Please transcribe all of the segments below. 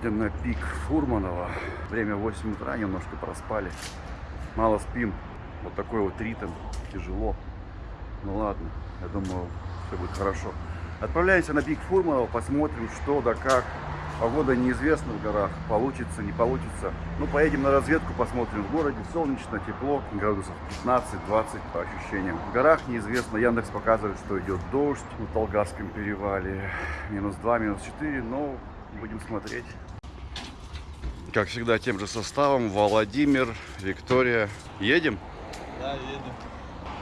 Сегодня на пик Фурманова. Время 8 утра, немножко проспали. Мало спим. Вот такой вот ритм. Тяжело. Ну ладно, я думаю, все будет хорошо. Отправляемся на пик Фурманова, посмотрим, что да как. Погода неизвестна в горах, получится, не получится. Ну, поедем на разведку, посмотрим. В городе солнечно, тепло, градусов 15-20 по ощущениям. В горах неизвестно, Яндекс показывает, что идет дождь на Толгарском перевале. Минус 2, минус 4, но будем смотреть. Как всегда, тем же составом. Владимир, Виктория. Едем? Да, едем.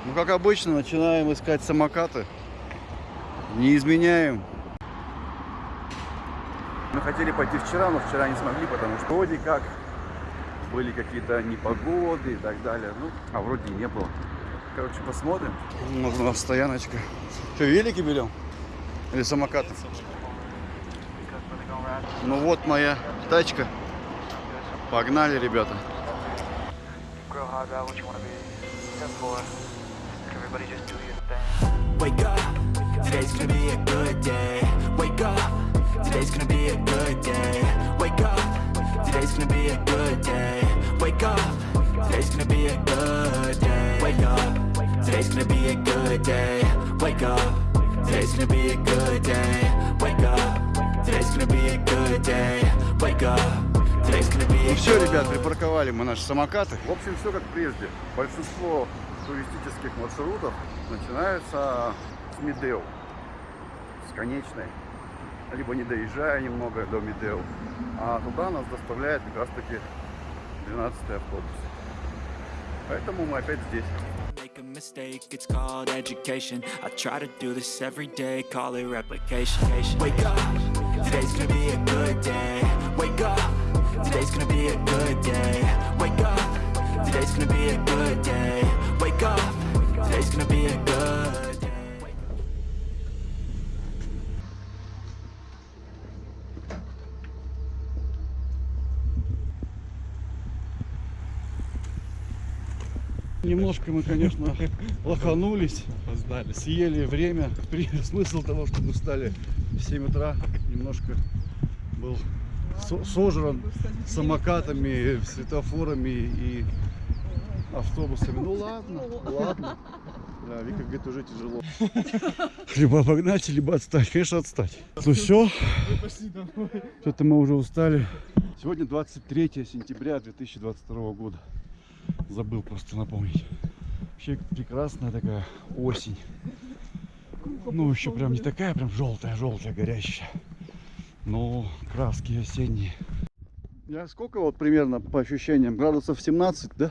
Ну, как обычно, начинаем искать самокаты. Не изменяем. Мы хотели пойти вчера, но вчера не смогли, потому что вроде как были какие-то непогоды и так далее. Ну, а вроде и не было. Короче, посмотрим. У нас стояночка. Что, велики берем? Или самокаты? Ну вот моя тачка. Погнали, ребята. Wake up, today's gonna be a good day. Wake up, today's gonna be a good day. Wake up, today's gonna be a good day. Wake up, today's gonna be a good day. Wake up, today's gonna be a good day. Wake up, today's gonna be a good day. Wake up, today's gonna be a good day. Wake up, Ну все, ребят, припарковали мы наши самокаты. В общем, все как прежде. Большинство туристических маршрутов начинаются с Медео, с конечной. Либо не доезжая немного до Медео. А туда нас доставляет как раз таки 12 автобус. Поэтому мы опять здесь. A mistake, it's called education. I try to do this every day, call it replication. Wake up, today's gonna be a good day. Wake up, today's gonna be a good day. Wake up, today's gonna be a good day. Wake up, today's gonna be a good day. Немножко мы, конечно, лоханулись, Опоздали. съели время. При- Смысл того, что мы встали в 7 утра, немножко был сожран самокатами, светофорами и автобусами. Ну ладно, ладно. Да, Вика говорит, уже тяжело. Либо обогнать, либо отстать. Конечно, отстать. Ну все, что-то мы уже устали. Сегодня 23 сентября 2022 года. Забыл просто напомнить. Вообще прекрасная такая осень. Ну, еще прям не такая прям желтая, желтая, горящая. Но краски осенние. Я сколько вот примерно по ощущениям? Градусов 17, да?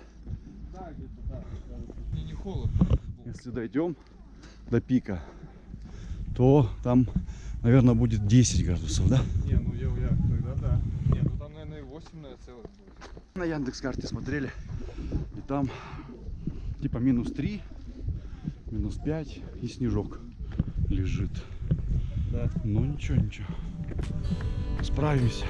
Да, где-то, да. Мне не холодно. Если дойдем до пика, то там, наверное, будет 10 градусов, да? Не, ну я, я тогда да. Не, ну там, наверное, и 8, наверное, целых будет. На Яндекс карте смотрели. И там типа минус 3, минус 5 и снежок лежит. Да. Ну ничего, ничего. Справимся.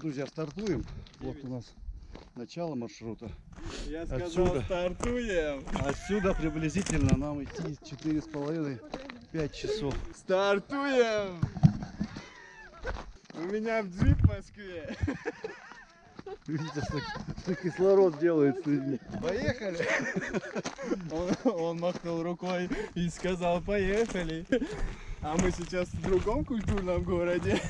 Друзья, стартуем. Вот у нас начало маршрута. Я сказал, Отсюда. стартуем. Отсюда приблизительно нам идти четыре с половиной пять часов. Стартуем. У меня джип в Москве. Видите, что, что кислород делает с людьми. Поехали. Он, он махнул рукой и сказал, поехали. А мы сейчас в другом культурном городе.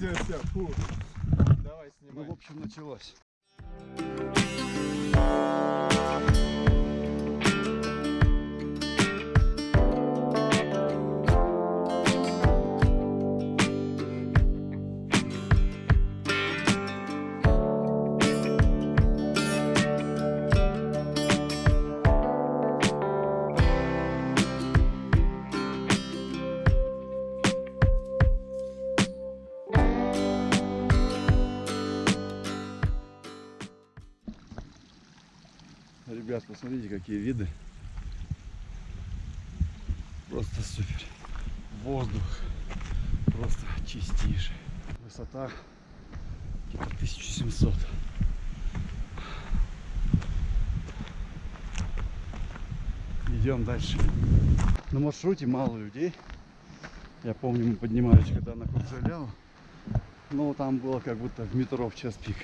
Все, все, фу. Давай Ну, снимай. в общем, началось. Посмотрите, какие виды. Просто супер. Воздух просто чистейший. Высота где-то 1700. Идем дальше. На маршруте мало людей. Я помню, мы поднимались когда на Курзаляву. Но там было как будто в метро в час пик.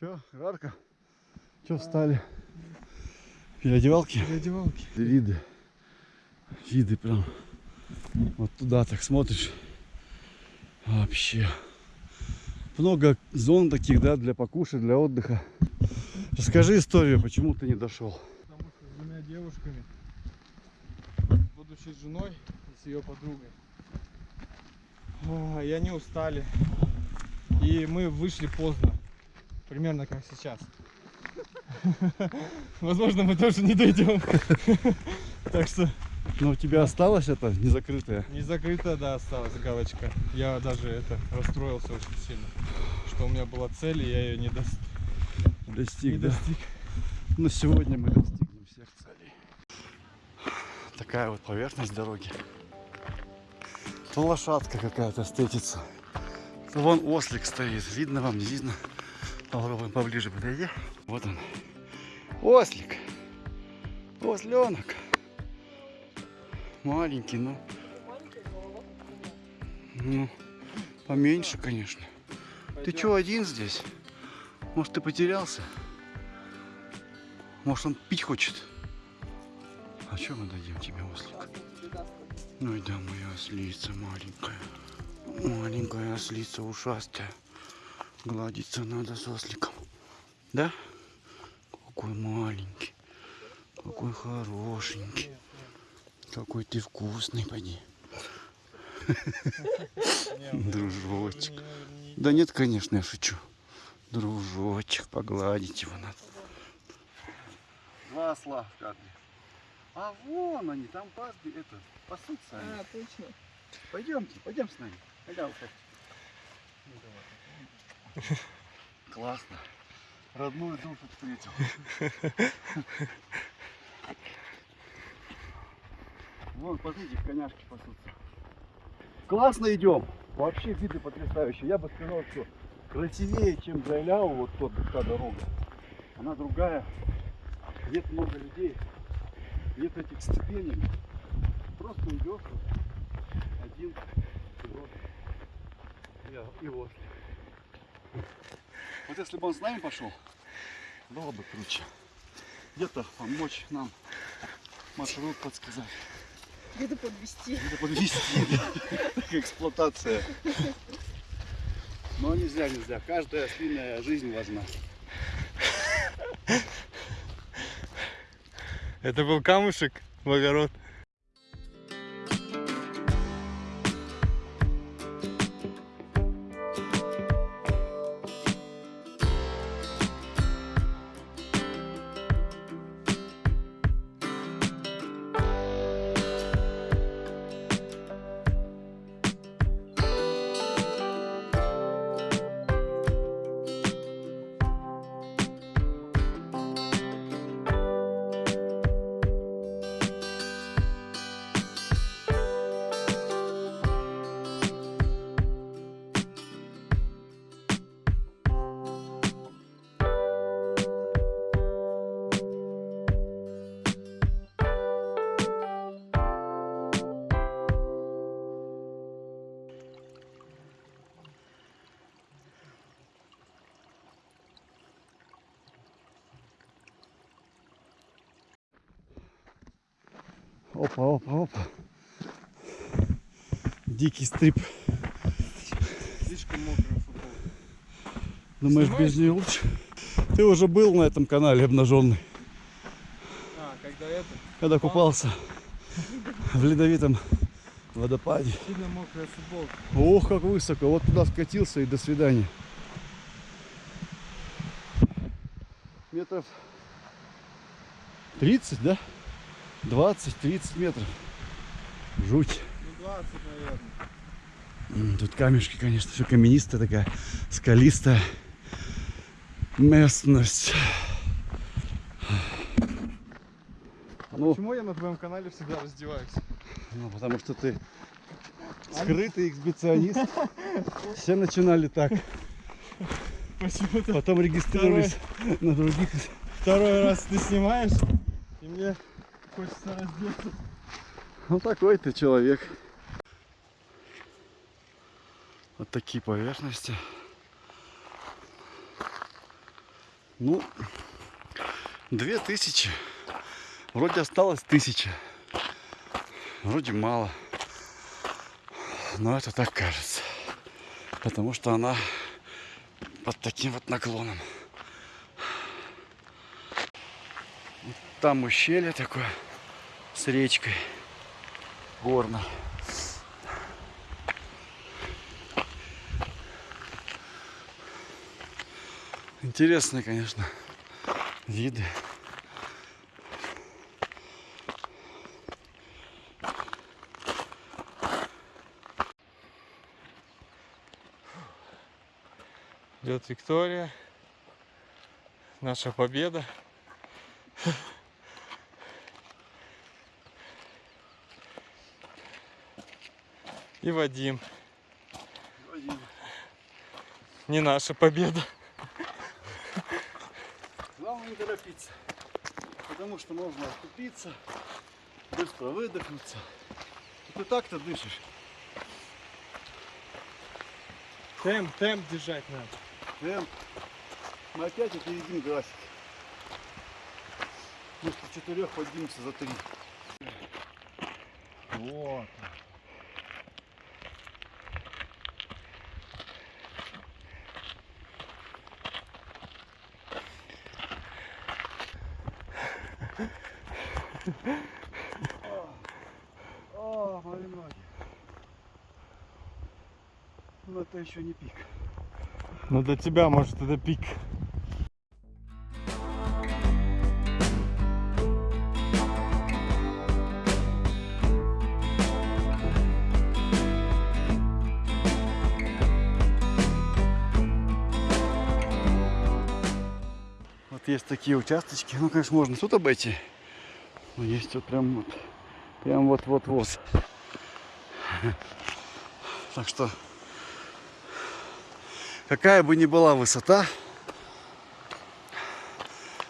Че, жарко? Че встали? Переодевалки? Переодевалки. Виды. Виды прям. Вот туда так смотришь. Вообще. Много зон таких, да, для покушать, для отдыха. Расскажи историю, почему ты не дошел. Потому что с двумя девушками, будучи женой и с ее подругой, а, и они устали. И мы вышли поздно. Примерно как сейчас. Возможно, мы тоже не дойдем. Так что Но у тебя осталось это незакрытое? не закрыто, да, осталась галочка. Я даже это расстроился очень сильно. Что у меня была цель, и я ее не, не Достиг, да? достиг. Но сегодня мы достигнем всех целей. Такая вот поверхность дороги. То лошадка какая-то встретится. То вон ослик стоит. Видно вам, не видно? Попробуем поближе подойти. Вот он. Ослик. Осленок. Маленький, но... Ну, поменьше, конечно. Ты чё один здесь? Может, ты потерялся? Может, он пить хочет? А что мы дадим тебе, ослик? Ну да, моя ослица маленькая. Маленькая ослица ушастая. Гладиться надо с осликом. Да? Какой маленький. Какой хорошенький. Какой ты вкусный, поди. Дружочек. Да нет, конечно, я шучу. Дружочек, погладить его надо. Два осла в кадре. А вон они, там пасби, это, пасутся они. А, точно. Пойдемте, пойдем с нами. Пойдем, Классно. Родную душу встретил. Вон, посмотрите, коняшки пасутся. Классно идем. Вообще виды потрясающие. Я бы сказал, что красивее, чем Зайляу, вот тот, та дорога. Она другая. Нет много людей. Нет этих ступенек. Просто идешь вот один, вот, и, и вот. Вот если бы он с нами пошел, было бы круче. Где-то помочь нам маршрут подсказать. Где-то подвести. Где-то подвести. Такая эксплуатация. Но нельзя, нельзя. Каждая ослиная жизнь важна. Это был камушек в огород. Опа, опа, опа. Дикий стрип. Слишком мокрая футболка. Думаешь, Снимаешь? без нее лучше? Ты уже был на этом канале обнаженный, А, когда это, когда купался в ледовитом водопаде. сильно мокрая футболка. Ох, как высоко. Вот туда скатился и до свидания. Метров 30, да? 20-30 метров. Жуть. Ну, 20, наверное. Тут камешки, конечно, все каменистая такая, скалистая. местность. Ну, Почему я на твоем канале всегда раздеваюсь? ну, потому что ты скрытый эксбиционист. Все начинали так. Почему-то Потом регистрировались на других. второй раз ты снимаешь, и мне хочется раздеться. Ну такой ты человек. Вот такие поверхности. Ну, две тысячи. Вроде осталось тысяча. Вроде мало. Но это так кажется. Потому что она под таким вот наклоном. Там ущелье такое с речкой горной. Интересные, конечно, виды. Идет Виктория. Наша победа. И Вадим. Не наша победа. Главное не торопиться, потому что можно оступиться, быстро выдохнуться. Ты так-то дышишь. Темп, темп держать надо. Темп. Мы опять опередим график. Вместо четырех поднимемся за три. Вот. О, мои ноги. Ну это еще не пик. Ну для тебя, может, это пик. Вот есть такие участочки. Ну, конечно, можно тут обойти. Но есть вот прям вот. Прям вот-вот-вот. Так что, какая бы ни была высота,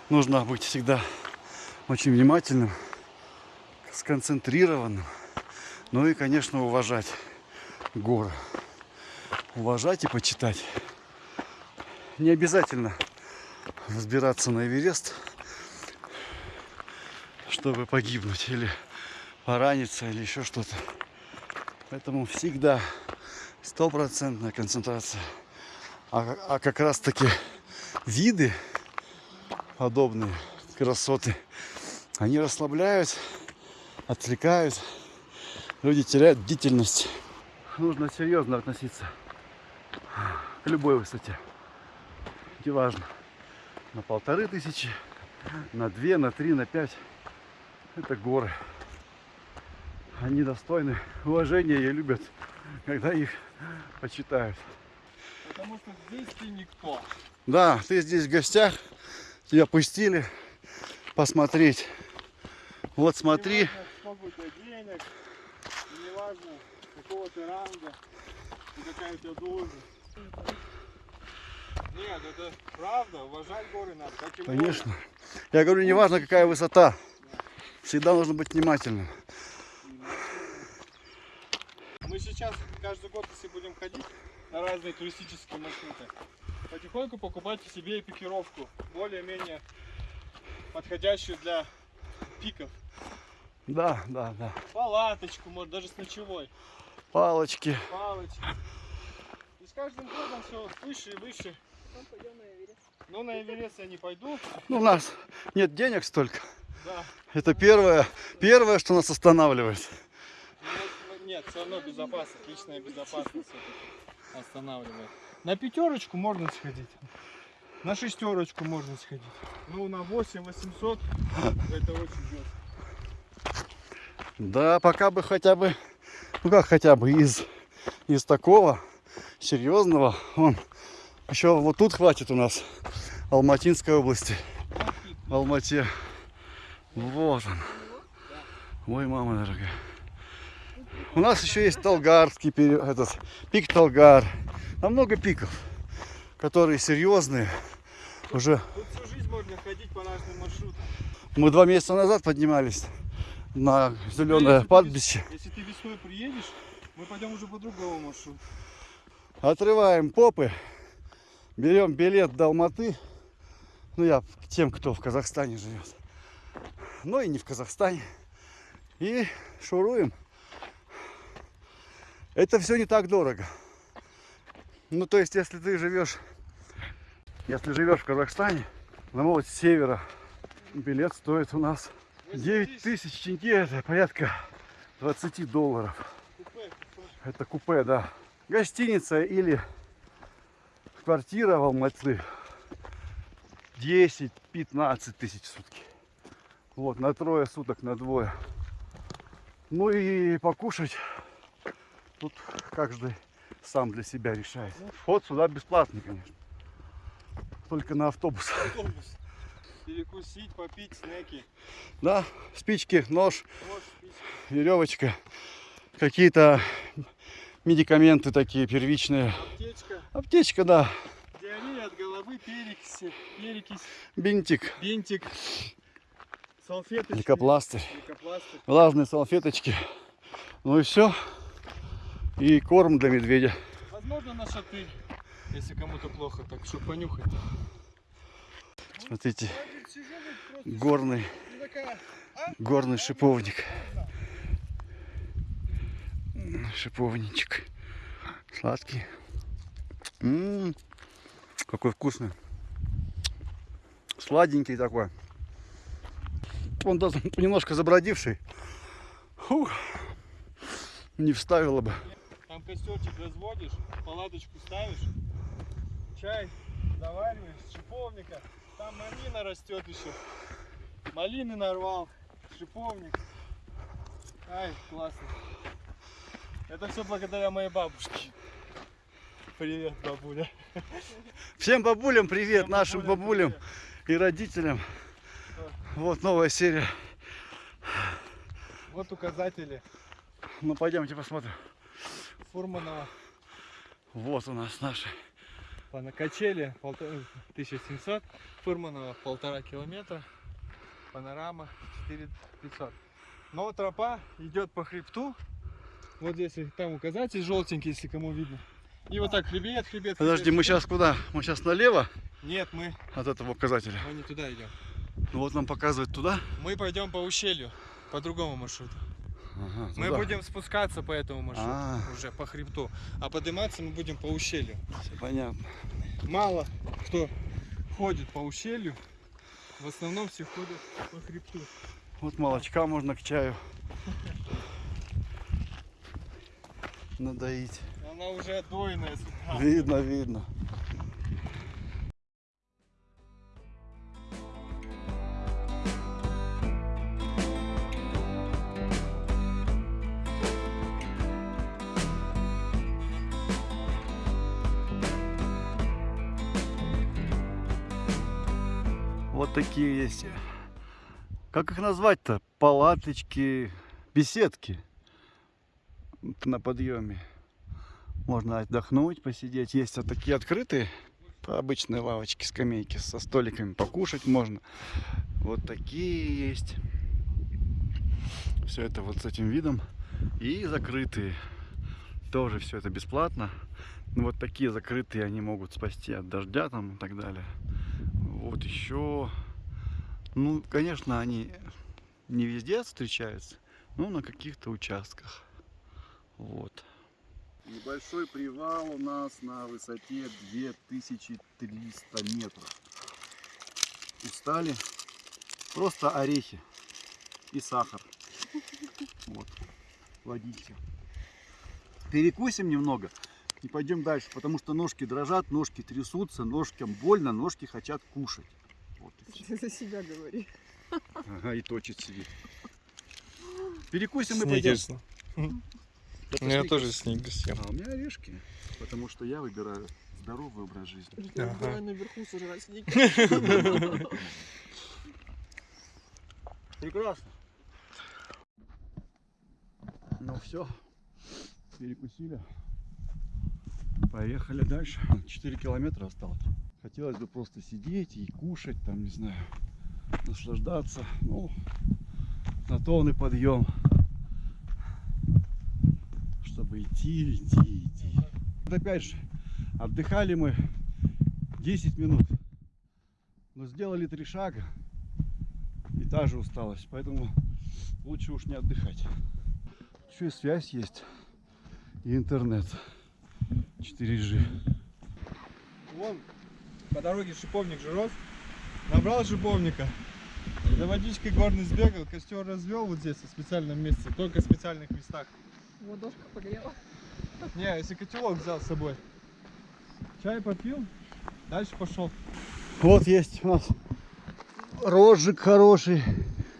нужно быть всегда очень внимательным, сконцентрированным. Ну и, конечно, уважать горы. Уважать и почитать. Не обязательно взбираться на Эверест, чтобы погибнуть или пораниться или еще что-то. Поэтому всегда стопроцентная концентрация. А, а как раз таки виды подобные, красоты, они расслабляют, отвлекают, люди теряют бдительность. Нужно серьезно относиться к любой высоте. Неважно на полторы тысячи, на две, на три, на пять. Это горы. Они достойны уважения и любят, когда их почитают. Потому что здесь ты никто. Да, ты здесь в гостях, тебя пустили посмотреть. Вот смотри, Не важно, сколько у тебя денег, и не важно, какого ты ранга, и какая у тебя должность. Нет, это правда, уважать горы надо, как и конечно. Я говорю, не важно какая высота, всегда нужно быть внимательным. Мы сейчас каждый год, если будем ходить на разные туристические маршруты, потихоньку покупайте себе экипировку, более-менее подходящую для пиков. Да, да, да. Палаточку, может даже с ночевой, Палочки. палочки. И с каждым годом все выше и выше. Потом пойдем на Эверест. Но на Эверест я не пойду. Ну, у нас нет денег столько. Да. Это первое, первое, что нас останавливает. Ну, Нет, все равно безопасность, личная безопасность останавливает. На пятерочку можно сходить. На шестерочку можно сходить. Ну, на 8 800 это очень жестко. Да, пока бы хотя бы, ну как хотя бы из, из такого серьезного, он еще вот тут хватит у нас Алматинской области. В Алмате. Вот он. Ой, мама дорогая. У нас еще есть Талгарский пере- этот пик Талгар. Там много пиков, которые серьезные. Уже Тут всю жизнь можно ходить по разным маршрутам. мы два месяца назад поднимались на зеленое Если ты падбище. вес- Если ты весной приедешь, мы пойдем уже по другому маршруту. Отрываем попы, берем билет до Алматы. Ну, я к тем, кто в Казахстане живет. Ну и не в Казахстане. И шуруем. Это все не так дорого. Ну, то есть, если ты живешь, если живешь в Казахстане, на вот с севера, билет стоит у нас 9 тысяч тенге, это порядка 20 долларов. Купе. Это купе, да. Гостиница или квартира в Алматы 10-15 тысяч в сутки. Вот, на трое суток, на двое. Ну и покушать тут каждый сам для себя решает. Вход сюда бесплатный, конечно. Только на автобус. Автобус. Перекусить, попить, снеки. Да, спички, нож, Нож, спички. веревочка, какие-то медикаменты такие первичные. Аптечка. Аптечка, да, Диарея от головы, перекись, перекись, бинтик, бинтик, салфеточки. лейкопластырь. Лейкопластырь. влажные салфеточки. Ну и все. И корм для медведя. Возможно, на шатырь, если кому-то плохо, так что понюхать. Смотрите, горный, и такая, горный шиповник. М, Шиповничек. Сладкий. М, какой вкусный. Сладенький такой. Он даже немножко забродивший. Фух. Не вставила бы. Костерчик разводишь, палаточку ставишь, чай завариваешь, шиповника. Там малина растет еще. Малины нарвал, шиповник. Ай, классно. Это все благодаря моей бабушке. Привет, бабуля. Всем бабулям привет, Всем нашим бабулям привет. и родителям. Вот новая серия. Вот указатели Ну пойдемте посмотрим. Фурманова Вот у нас наши. на качели полтора- 1700, Фурманова полтора километра, панорама 4500. Но тропа идет по хребту. Вот здесь там указатель желтенький, если кому видно. И вот так хребет, хребет. Подожди, хребет, мы хребет. сейчас куда? Мы сейчас налево Нет, мы, от этого указателя. мы не туда идем. Ну вот нам показывает туда. Мы пойдем по ущелью, по другому маршруту. Ага, Мы туда. будем спускаться по этому маршруту, А. уже по хребту. А подниматься мы будем по ущелью. Всё Понятно. Мало кто ходит по ущелью. В основном все ходят по хребту. Вот молочка можно к чаю. Надоить. Она уже отдойная. Видно, видно. Такие есть. Как их назвать-то? Палаточки, беседки на подъеме. Можно отдохнуть, посидеть. Есть вот такие открытые, обычные лавочки, скамейки со столиками. Покушать можно. Вот такие есть. Все это вот с этим видом. И закрытые. Тоже все это бесплатно. Ну, вот такие закрытые, они могут спасти от дождя там и так далее. Вот еще. Ну, конечно, они не везде встречаются, но на каких-то участках. Вот. Небольшой привал у нас на высоте 2300 метров. Устали. Просто орехи и сахар. Вот. Водите. Перекусим немного и пойдем дальше, потому что ножки дрожат, ножки трясутся, ножкам больно, ножки хотят кушать. Вот и. Ты за себя говори. Ага, и точит сидит. Перекусим и пойдем. Сникерс. Это Ну, я сникерс. тоже сникерс съем. А у меня орешки, потому что я выбираю здоровый образ жизни. Ага. Давай наверху сожрать сидеть. Прекрасно. Ну все, перекусили. Поехали дальше. 4 километра осталось. Хотелось бы просто сидеть и кушать, там, не знаю, наслаждаться. Ну, на то он и подъем. Чтобы идти, идти, идти. Вот опять же, отдыхали мы 10 минут. Но сделали три шага и та же усталость. Поэтому лучше уж не отдыхать. Еще и связь есть. И интернет. 4G. Вон по дороге шиповник же рос. Набрал шиповника. За водичкой горный сбегал, костер развел вот здесь, в специальном месте. Только в специальных местах. Ладошка погрела. Не, если котелок взял с собой. Чай попил, дальше пошел. Вот есть у нас розжиг хороший,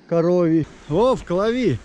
коровий. О, в колови.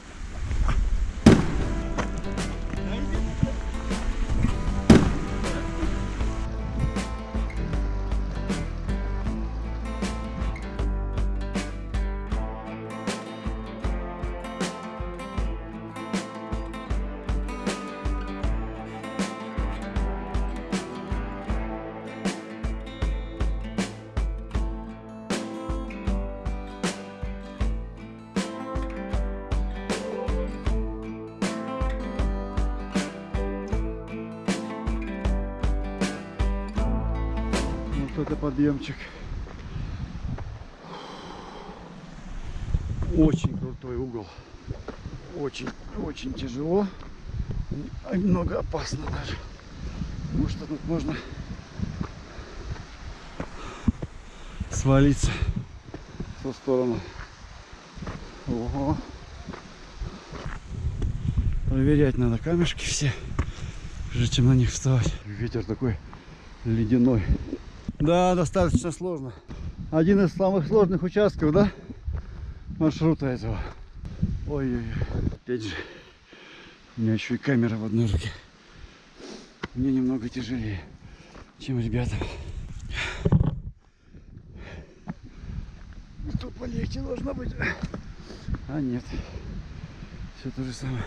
Это подъемчик. Очень крутой угол. Очень, очень тяжело. И Немного опасно даже. Потому что тут можно свалиться в ту сторону. Ого. Проверять надо камешки все, прежде чем на них вставать. Ветер такой ледяной. Да, достаточно сложно. Один из самых сложных участков, да? Маршрута этого. Ой-ой-ой. Опять же, у меня еще и камера в одной руке. Мне немного тяжелее, чем ребятам. Тут полегче должно быть. А нет. Все то же самое.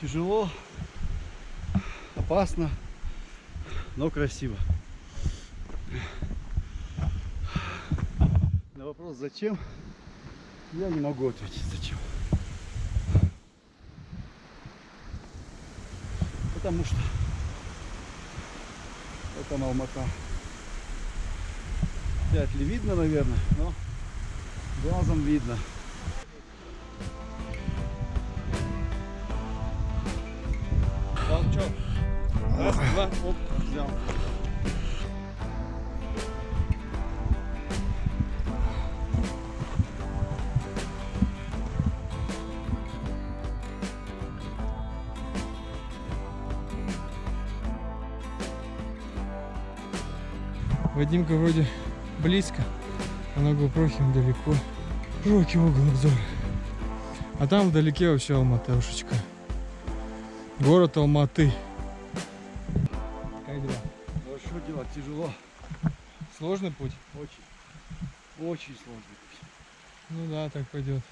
Тяжело, опасно, но красиво. На вопрос зачем, я не могу ответить зачем. Потому что это Алмата. Вряд ли видно, наверное, но глазом видно. Взял. Вадимка вроде близко, а на GoPro далеко. Широкий угол обзора. А там вдалеке вообще Алматушечка. Город Алматы. Тяжело. Сложный путь? Очень. Очень сложно. Ну да, так пойдет.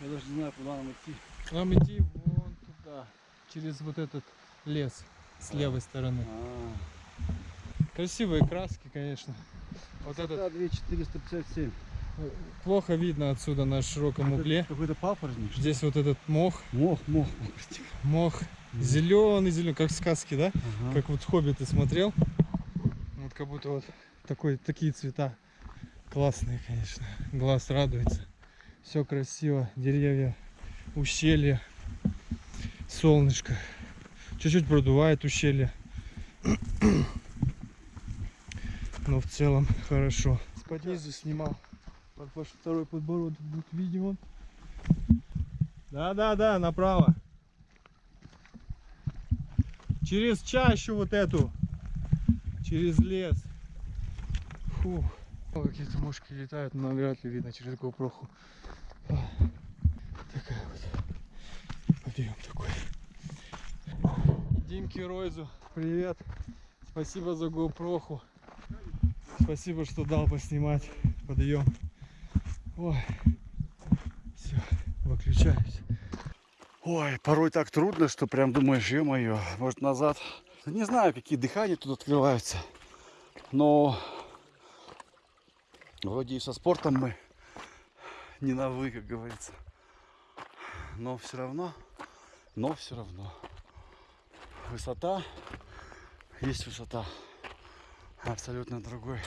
Я даже не знаю, куда нам идти. Нам идти вон туда, через вот этот лес с левой стороны. А, Красивые краски, конечно. Вот этот это 2457. плохо видно отсюда на широком угле. Какой-то папоротник. что? Здесь вот этот мох, Мох, мох, мох. мох зеленый, зеленый, как в сказке, да? Ага. Как вот Хоббит смотрел. Как будто вот такой, такие цвета классные, конечно. Глаз радуется. Все красиво. Деревья, ущелье, солнышко. Чуть-чуть продувает ущелье. Но в целом хорошо. Под снимал. Вот ваш второй подбородок будет виден. Да-да-да, направо. Через чащу вот эту. Через лес. Фух. Какие-то мушки летают, но вряд ли видно через GoPro. Такая вот. Подъем такой. Димке Ройзу, привет. Спасибо за GoPro. Спасибо, что дал поснимать подъем. Ой. Все, выключаюсь. Ой, порой так трудно, что прям думаешь, ё-моё, может назад. Не знаю, какие дыхания тут открываются, но вроде и со спортом мы не на вы, как говорится. Но все равно, но все равно. Высота, есть высота. Абсолютно другой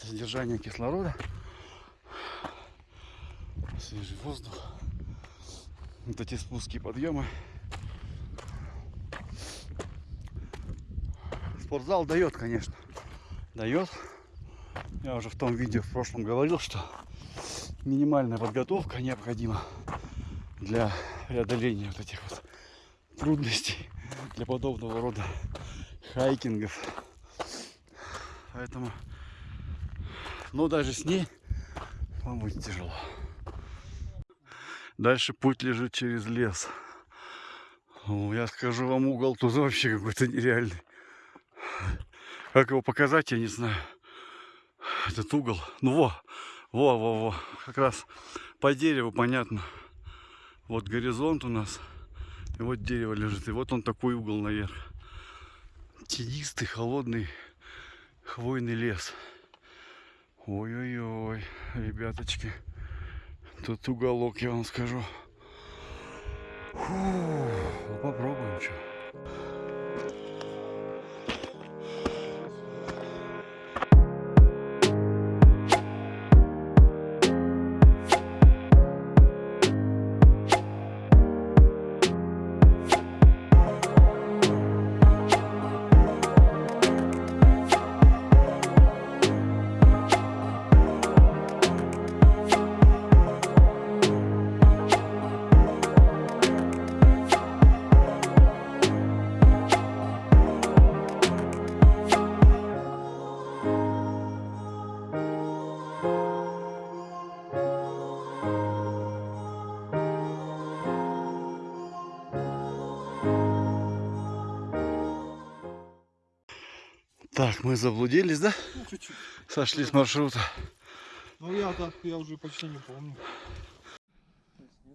содержание кислорода, свежий воздух вот эти спуски и подъемы. Спортзал дает, конечно. Дает. Я уже в том видео в прошлом говорил, что минимальная подготовка необходима для преодоления вот этих вот трудностей для подобного рода хайкингов. Поэтому, но даже с ней вам будет тяжело. Дальше путь лежит через лес. Я скажу вам, угол тут вообще какой-то нереальный. Как его показать, я не знаю. Этот угол. Ну во, во, во, во. Как раз по дереву понятно. Вот горизонт у нас. И вот дерево лежит. И вот он такой угол наверх. Тенистый, холодный, хвойный лес. Ой-ой-ой, ребяточки. Тут уголок, я вам скажу. Фу, ну попробуем что. Так, мы заблудились, да? Ну, чуть-чуть. Сошли с маршрута. Ну я так, я уже почти не помню.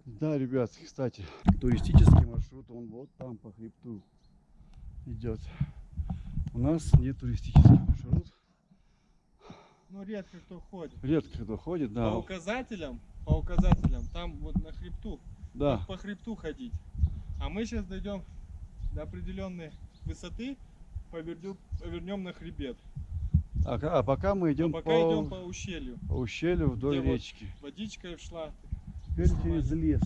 Да, ребят, кстати, туристический маршрут, он вот там по хребту идет. У нас не туристический маршрут. Ну редко кто ходит. Редко кто ходит, да. По указателям, по указателям, там вот на хребту, Да, по хребту ходить. А мы сейчас дойдем до определенной высоты, повернем, повернем на хребет. а, а пока мы идем А пока по, идем по ущелью. по ущелью вдоль Где вот речки. Водичка и шла. Теперь через лес.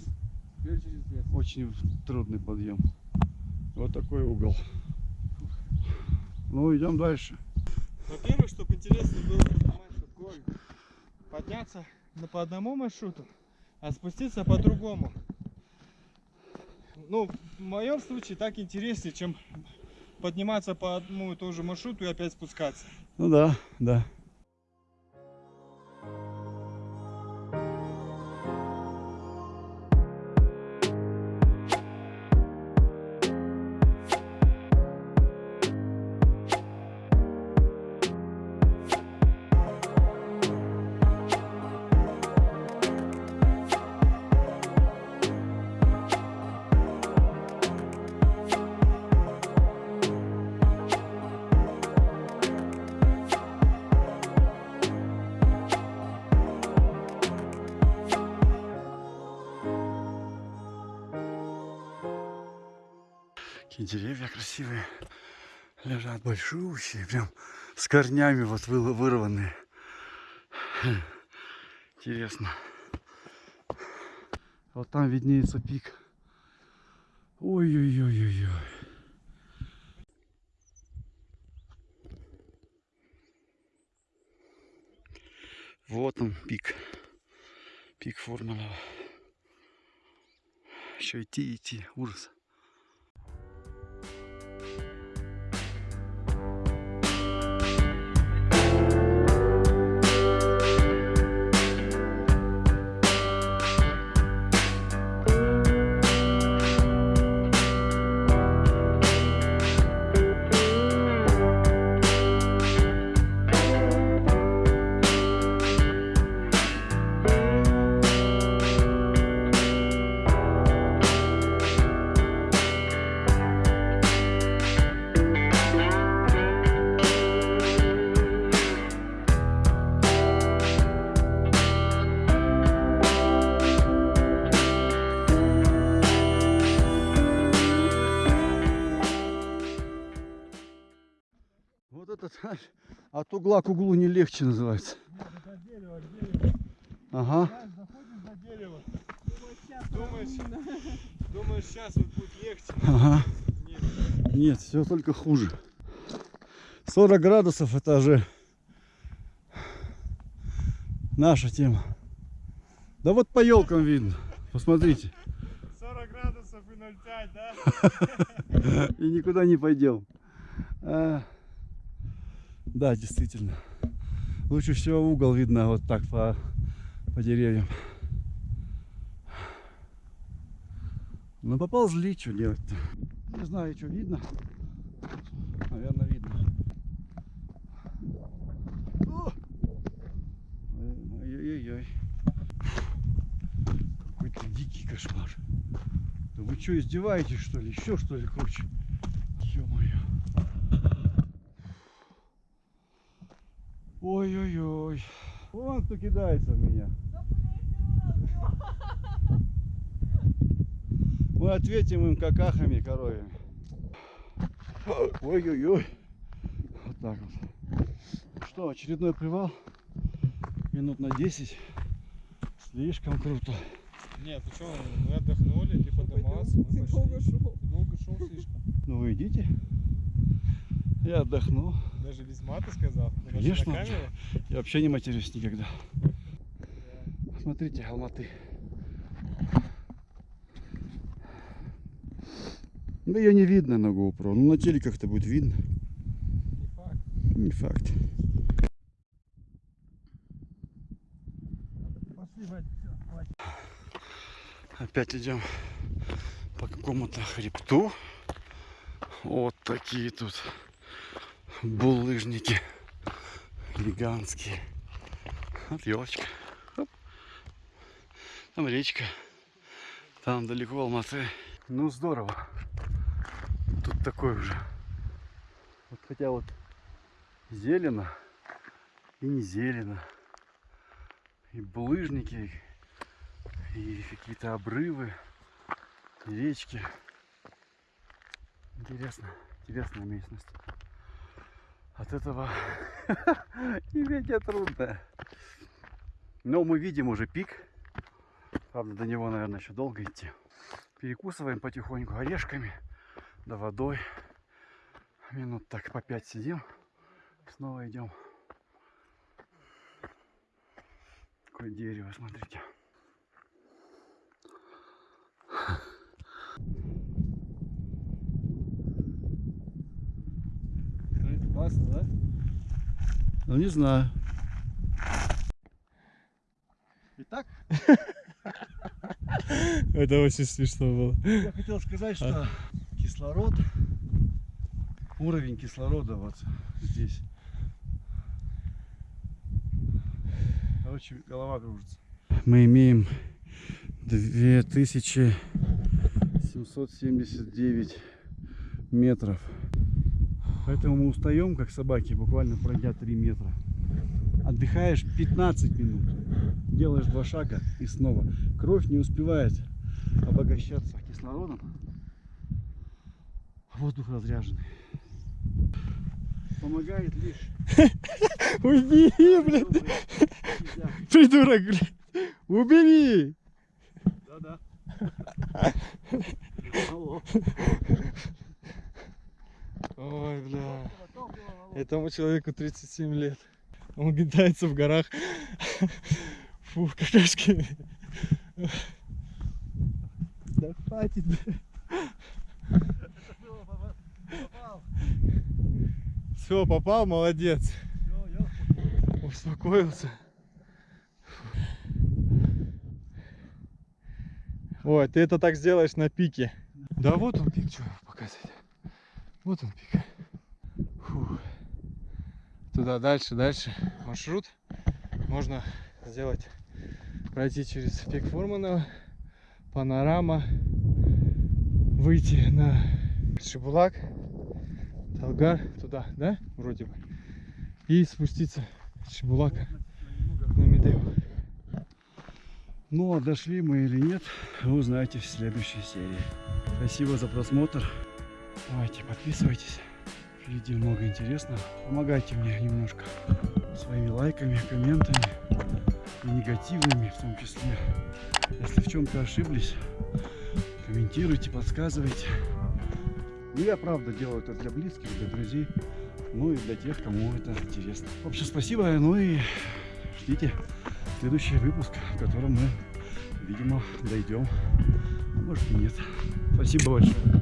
Теперь через лес. Очень трудный подъем. Вот такой угол. Ну, идем дальше. Во-первых, чтобы интересно было горы подняться на- по одному маршруту, а спуститься по другому. Ну, в моем случае так интереснее, чем подниматься по одному и тому же маршруту и опять спускаться. Ну да, да. Какие деревья красивые. Лежат большущие, прям с корнями вот вы- вырванные. Интересно. Вот там виднеется пик. Ой-ой-ой-ой-ой. Вот он пик. Пик Формулова. Еще идти, идти. Ужас. От угла к углу не легче называется. Нет, это дерево, дерево. Ага. Дерево. Думаешь, думаешь, сейчас вот будет легче. Ага. Нет. Нет, все только хуже. 40 градусов это же наша тема. Да вот по елкам видно. Посмотрите. 40 градусов и 0,5, да? И никуда не пойдем. Да, действительно. Лучше всего угол видно вот так по, по деревьям. Ну поползли, что делать-то? Не знаю, что видно. Наверное, видно. Ой-ой-ой. Какой-то дикий кошмар. Да вы что, издеваетесь, что ли? Еще что ли круче? Ё-моё. Ой-ой-ой. Вон кто кидается в меня. Мы ответим им какахами коровьями. Ой-ой-ой. Вот так вот. Что, очередной привал? Минут на 10. Слишком круто. Нет, ты что, мы отдохнули, ты поднимался, мы Ты долго шел. Долго шел слишком. Ну вы идите. Я отдохну. Даже без мата сказал. Конечно. Я вообще не матерюсь никогда. Смотрите, Алматы. Да ее не видно на GoPro. Ну на телеках-то будет видно. Не факт. Не факт. Опять идем по какому-то хребту. Вот такие тут булыжники гигантские. Вот елочка. Хоп. Там речка. Там далеко Алматы. Ну здорово. Тут такой уже. Вот хотя вот зелено и не зелено. И булыжники, и какие-то обрывы, и речки. Интересно, интересная местность. От этого иметь трудно. Но мы видим уже пик. Правда, до него, наверное, еще долго идти. Перекусываем потихоньку орешками, да водой. Минут так по пять сидим. Снова идем. Какое дерево, смотрите. Классно, да? Ну не знаю. Итак, Это очень смешно было. я хотел сказать, что кислород, уровень кислорода вот здесь. Короче, голова кружится. Мы имеем 2779 метров. Поэтому мы устаем, как собаки, буквально пройдя 3 метра. Отдыхаешь 15 минут. Делаешь два шага и снова. Кровь не успевает обогащаться кислородом. Воздух разряженный. Помогает лишь Уйди, блядь, придурок, блядь. Убери. Да-да. Алло. Ой, бля. Этому человеку 37 лет. Он кидается в горах. Фу, какашки. Да хватит, бля. Все, попал, молодец. Успокоился. Ой, ты это так сделаешь на пике. Да вот он пик, что показать. Вот он пик. Фу. Туда дальше, дальше маршрут. Можно сделать, пройти через пик Фурманова, панорама, выйти на Шибулак, Талгар, туда, да, вроде бы, и спуститься с Шибулака на Медею. Ну, а дошли мы или нет, вы узнаете в следующей серии. Спасибо за просмотр. Давайте, подписывайтесь. Впереди много интересного. Помогайте мне немножко своими лайками, комментами и негативными в том числе. Если в чем-то ошиблись, комментируйте, подсказывайте. Ну, я правда делаю это для близких, для друзей, ну и для тех, кому это интересно. В общем, спасибо, ну и ждите следующий выпуск, в котором мы, видимо, дойдем, а может и нет. Спасибо большое.